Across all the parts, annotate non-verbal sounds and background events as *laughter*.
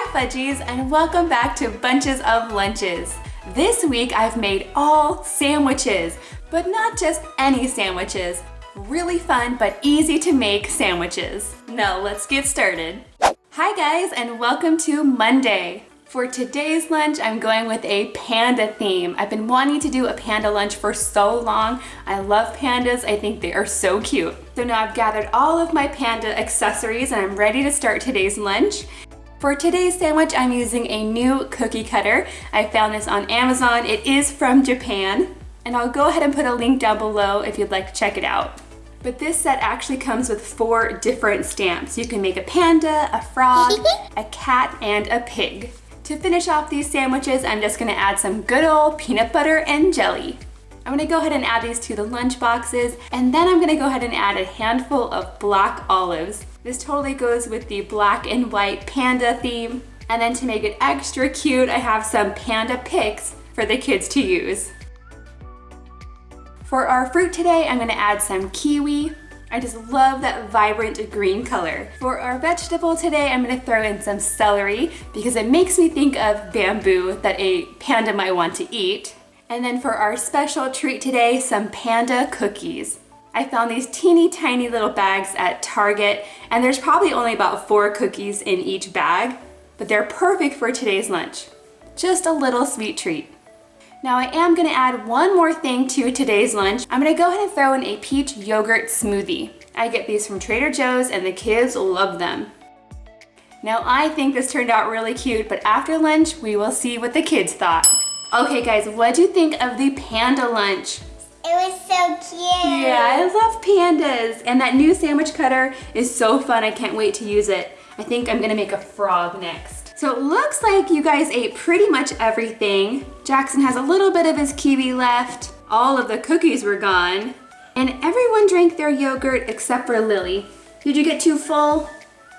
Hi Fudgies and welcome back to Bunches of Lunches. This week I've made all sandwiches, but not just any sandwiches. Really fun but easy to make sandwiches. Now let's get started. Hi guys and welcome to Monday. For today's lunch, I'm going with a panda theme. I've been wanting to do a panda lunch for so long. I love pandas, I think they are so cute. So now I've gathered all of my panda accessories and I'm ready to start today's lunch. For today's sandwich, I'm using a new cookie cutter. I found this on Amazon. It is from Japan. And I'll go ahead and put a link down below if you'd like to check it out. But this set actually comes with four different stamps. You can make a panda, a frog, *laughs* a cat, and a pig. To finish off these sandwiches, I'm just gonna add some good old peanut butter and jelly. I'm gonna go ahead and add these to the lunch boxes, and then I'm gonna go ahead and add a handful of black olives. This totally goes with the black and white panda theme. And then to make it extra cute, I have some panda picks for the kids to use. For our fruit today, I'm gonna add some kiwi, I just love that vibrant green color. For our vegetable today, I'm gonna throw in some celery because it makes me think of bamboo that a panda might want to eat. And then for our special treat today, some panda cookies. I found these teeny tiny little bags at Target and there's probably only about four cookies in each bag, but they're perfect for today's lunch. Just a little sweet treat. Now I am gonna add one more thing to today's lunch. I'm gonna go ahead and throw in a peach yogurt smoothie. I get these from Trader Joe's and the kids love them. Now I think this turned out really cute, but after lunch, we will see what the kids thought. Okay guys, what do you think of the panda lunch? It was so cute. Yeah, I love pandas. And that new sandwich cutter is so fun. I can't wait to use it. I think I'm gonna make a frog next. So it looks like you guys ate pretty much everything. Jackson has a little bit of his kiwi left. All of the cookies were gone. And everyone drank their yogurt except for Lily. Did you get too full?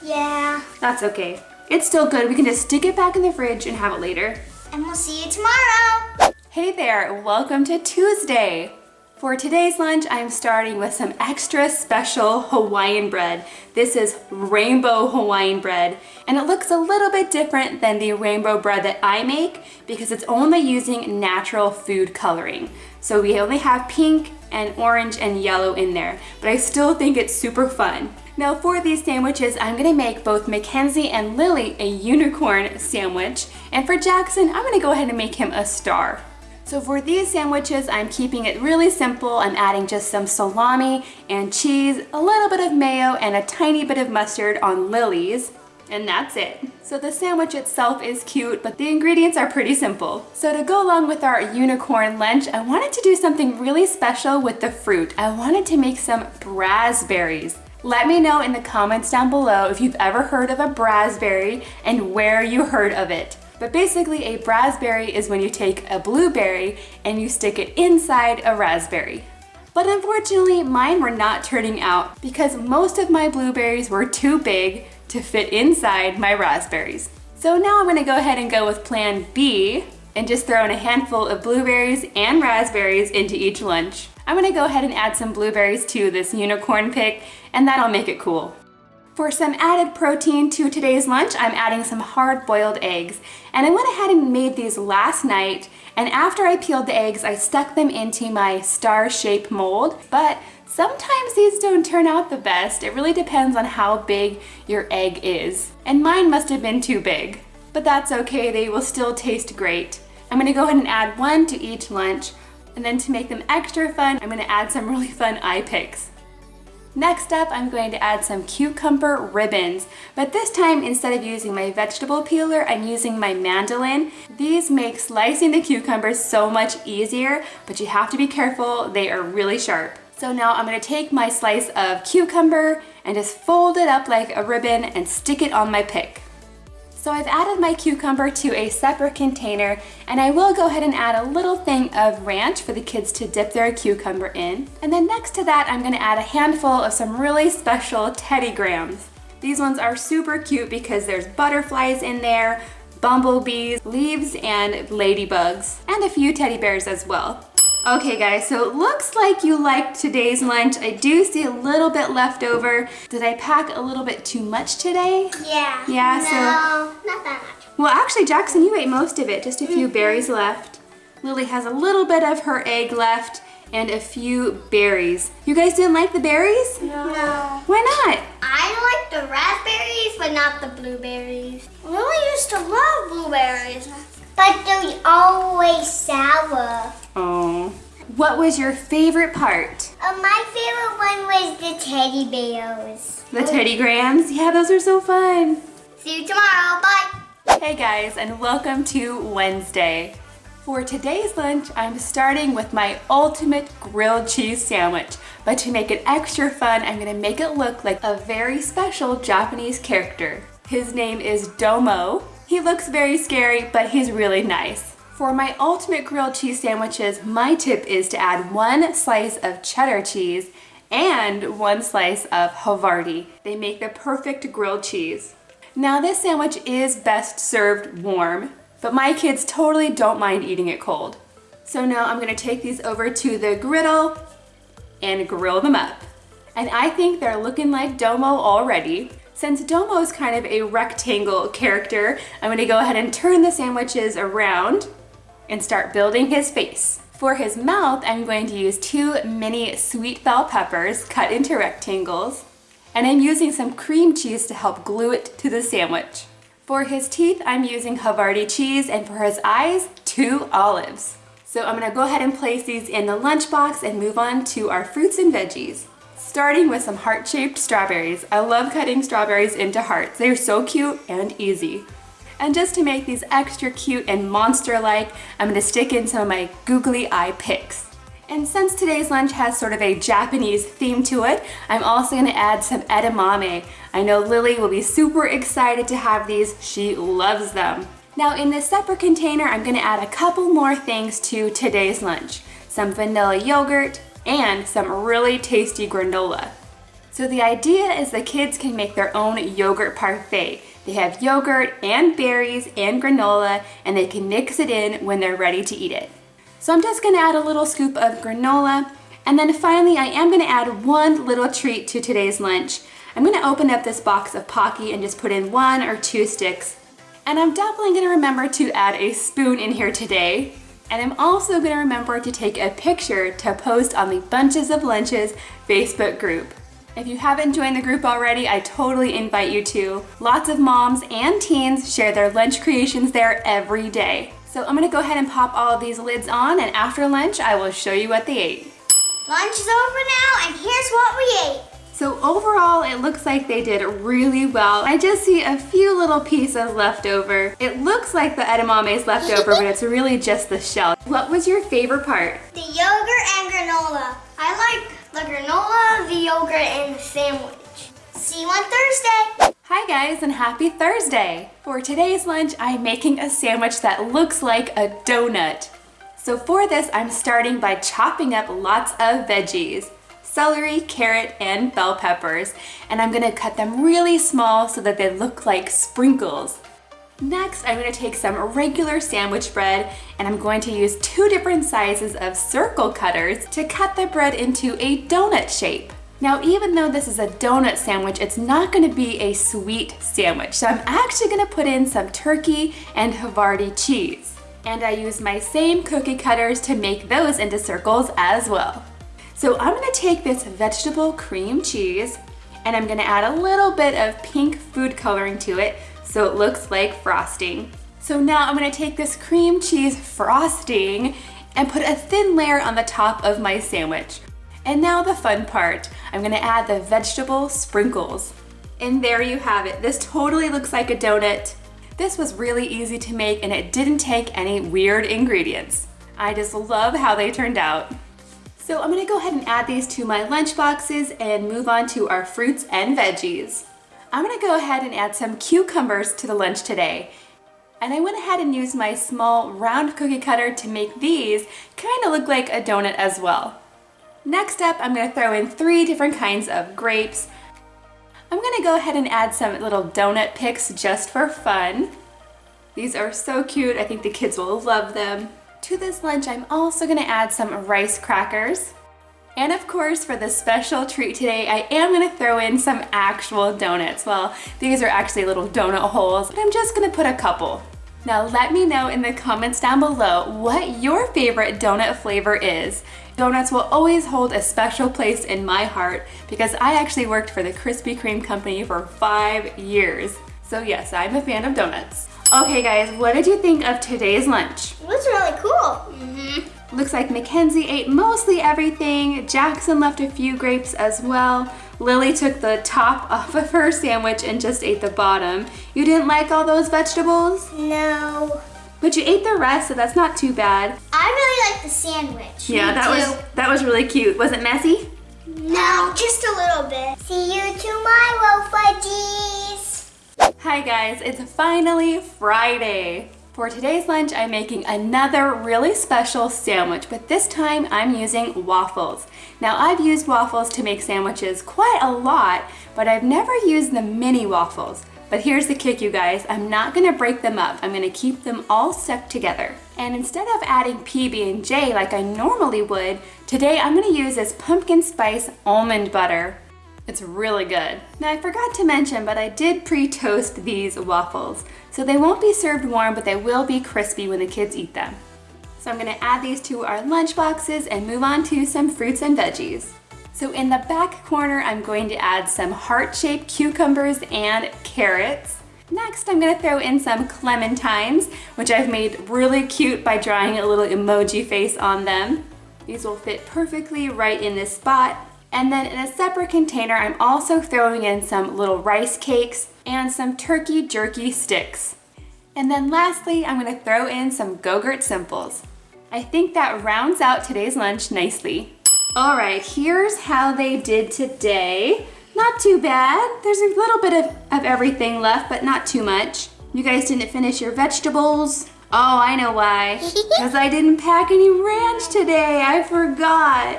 Yeah. That's okay. It's still good. We can just stick it back in the fridge and have it later. And we'll see you tomorrow. Hey there, welcome to Tuesday. For today's lunch, I'm starting with some extra special Hawaiian bread. This is rainbow Hawaiian bread, and it looks a little bit different than the rainbow bread that I make because it's only using natural food coloring. So we only have pink and orange and yellow in there, but I still think it's super fun. Now for these sandwiches, I'm gonna make both Mackenzie and Lily a unicorn sandwich, and for Jackson, I'm gonna go ahead and make him a star. So for these sandwiches, I'm keeping it really simple. I'm adding just some salami and cheese, a little bit of mayo, and a tiny bit of mustard on Lily's. And that's it. So the sandwich itself is cute, but the ingredients are pretty simple. So to go along with our unicorn lunch, I wanted to do something really special with the fruit. I wanted to make some raspberries. Let me know in the comments down below if you've ever heard of a raspberry and where you heard of it. But basically a raspberry is when you take a blueberry and you stick it inside a raspberry. But unfortunately, mine were not turning out because most of my blueberries were too big to fit inside my raspberries. So now I'm gonna go ahead and go with plan B and just throw in a handful of blueberries and raspberries into each lunch. I'm gonna go ahead and add some blueberries to this unicorn pick and that'll make it cool. For some added protein to today's lunch, I'm adding some hard-boiled eggs. And I went ahead and made these last night, and after I peeled the eggs, I stuck them into my star-shaped mold. But sometimes these don't turn out the best. It really depends on how big your egg is. And mine must have been too big. But that's okay, they will still taste great. I'm gonna go ahead and add one to each lunch. And then to make them extra fun, I'm gonna add some *laughs* really fun eye picks. Next up, I'm going to add some cucumber ribbons, but this time instead of using my vegetable peeler, I'm using my mandolin. These make slicing the cucumbers so much easier, but you have to be careful, they are really sharp. So now I'm gonna take my slice of cucumber and just fold it up like a ribbon and stick it on my pick. So I've added my cucumber to a separate container and I will go ahead and add a little thing of ranch for the kids to dip their cucumber in. And then next to that, I'm gonna add a handful of some really special Teddy Grahams. These ones are super cute because there's butterflies in there, bumblebees, leaves, and ladybugs, and a few teddy bears as well. Okay guys, so it looks like you liked today's lunch. I do see a little bit left over. Did I pack a little bit too much today? Yeah. Yeah, no, so. not that much. Well, actually, Jackson, you ate most of it. Just a few mm-hmm. berries left. Lily has a little bit of her egg left and a few berries. You guys didn't like the berries? No. Why not? I like the raspberries, but not the blueberries. Lily used to love blueberries. But they're always sour. Oh. What was your favorite part? Uh, my favorite one was the teddy bears. The Teddy Grahams? Yeah, those are so fun. See you tomorrow. Bye. Hey guys, and welcome to Wednesday. For today's lunch, I'm starting with my ultimate grilled cheese sandwich. But to make it extra fun, I'm gonna make it look like a very special Japanese character. His name is Domo. He looks very scary, but he's really nice. For my ultimate grilled cheese sandwiches, my tip is to add one slice of cheddar cheese and one slice of Havarti. They make the perfect grilled cheese. Now this sandwich is best served warm, but my kids totally don't mind eating it cold. So now I'm gonna take these over to the griddle and grill them up. And I think they're looking like Domo already. Since Domo is kind of a rectangle character, I'm gonna go ahead and turn the sandwiches around and start building his face. For his mouth, I'm going to use two mini sweet bell peppers cut into rectangles, and I'm using some cream cheese to help glue it to the sandwich. For his teeth, I'm using Havarti cheese, and for his eyes, two olives. So I'm gonna go ahead and place these in the lunchbox and move on to our fruits and veggies. Starting with some heart-shaped strawberries. I love cutting strawberries into hearts. They're so cute and easy. And just to make these extra cute and monster-like, I'm gonna stick in some of my googly eye picks. And since today's lunch has sort of a Japanese theme to it, I'm also gonna add some edamame. I know Lily will be super excited to have these. She loves them. Now in this separate container, I'm gonna add a couple more things to today's lunch. Some vanilla yogurt and some really tasty granola. So the idea is the kids can make their own yogurt parfait. They have yogurt and berries and granola and they can mix it in when they're ready to eat it. So I'm just gonna add a little scoop of granola and then finally I am gonna add one little treat to today's lunch. I'm gonna open up this box of Pocky and just put in one or two sticks. And I'm definitely gonna remember to add a spoon in here today. And I'm also gonna remember to take a picture to post on the Bunches of Lunches Facebook group. If you haven't joined the group already, I totally invite you to. Lots of moms and teens share their lunch creations there every day. So I'm gonna go ahead and pop all of these lids on and after lunch, I will show you what they ate. Lunch is over now, and here's what we ate. So overall, it looks like they did really well. I just see a few little pieces left over. It looks like the edamame is left over, but it's really just the shell. What was your favorite part? The yogurt and granola. I like the granola, the yogurt, and the sandwich. See you on Thursday. Hi guys and happy Thursday! For today's lunch, I'm making a sandwich that looks like a donut. So for this, I'm starting by chopping up lots of veggies. Celery, carrot, and bell peppers. And I'm gonna cut them really small so that they look like sprinkles. Next, I'm gonna take some regular sandwich bread and I'm going to use two different sizes of circle cutters to cut the bread into a donut shape. Now, even though this is a donut sandwich, it's not gonna be a sweet sandwich. So I'm actually gonna put in some turkey and Havarti cheese. And I use my same cookie cutters to make those into circles as well. So I'm gonna take this vegetable cream cheese and I'm gonna add a little bit of pink food coloring to it so it looks like frosting. So now I'm gonna take this cream cheese frosting and put a thin layer on the top of my sandwich. And now the fun part. I'm gonna add the vegetable sprinkles. And there you have it. This totally looks like a donut. This was really easy to make and it didn't take any weird ingredients. I just love how they turned out. So I'm gonna go ahead and add these to my lunch boxes and move on to our fruits and veggies. I'm gonna go ahead and add some cucumbers to the lunch today. And I went ahead and used my small round cookie cutter to make these kind of look like a donut as well. Next up, I'm gonna throw in three different kinds of grapes. I'm gonna go ahead and add some little donut picks just for fun. These are so cute, I think the kids will love them. To this lunch, I'm also gonna add some rice crackers. And of course, for the special treat today, I am gonna throw in some actual donuts. Well, these are actually little donut holes, but I'm just gonna put a couple. Now let me know in the comments down below what your favorite donut flavor is. Donuts will always hold a special place in my heart because I actually worked for the Krispy Kreme company for five years. So yes, I'm a fan of donuts. Okay guys, what did you think of today's lunch? It was really cool. Mm -hmm. Looks like Mackenzie ate mostly everything. Jackson left a few grapes as well. Lily took the top *laughs* off of her sandwich and just ate the bottom. You didn't like all those vegetables? No. But you ate the rest, so that's not too bad. I really like the sandwich. Yeah, Me that too. was that was really cute. Was it messy? No, just a little bit. See you tomorrow, fudgies. Hi guys, it's finally Friday. For today's lunch, I'm making another really special sandwich, but this time I'm using waffles. Now I've used waffles to make sandwiches quite a lot, but I've never used the mini waffles. But here's the kick, you guys. I'm not gonna break them up. I'm gonna keep them all stuck together. And instead of adding PB&J like I normally would, today I'm gonna use this pumpkin spice almond butter. It's really good. Now I forgot to mention, but I did pre-toast these waffles. So they won't be served warm, but they will be crispy when the kids eat them. So I'm gonna add these to our lunch boxes and move on to some fruits and veggies. So in the back corner, I'm going to add some heart-shaped cucumbers and carrots. Next, I'm gonna throw in some clementines, which I've made really cute by drawing a little emoji face on them. These will fit perfectly right in this spot. And then in a separate container, I'm also throwing in some little rice cakes and some turkey jerky sticks. And then lastly, I'm gonna throw in some Go-Gurt Simples. I think that rounds out today's lunch nicely. All right, here's how they did today. Not too bad. There's a little bit of, of everything left, but not too much. You guys didn't finish your vegetables. Oh, I know why. *laughs* Because I didn't pack any ranch today. I forgot.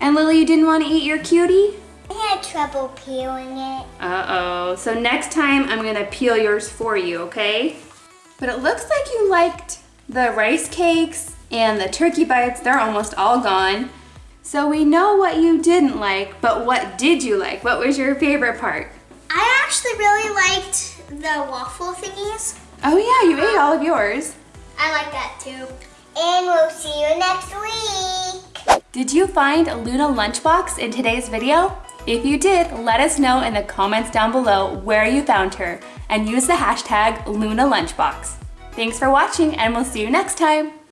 And Lily, you didn't want to eat your cutie? I had trouble peeling it. Uh-oh. So next time I'm going to peel yours for you, okay? But it looks like you liked the rice cakes and the turkey bites. They're almost all gone. So we know what you didn't like, but what did you like? What was your favorite part? I actually really liked the waffle thingies. Oh yeah, you ate all of yours. I like that too. And we'll see you next week. Did you find Luna Lunchbox in today's video? If you did, let us know in the comments down below where you found her and use the hashtag Luna Lunchbox. Thanks for watching and we'll see you next time.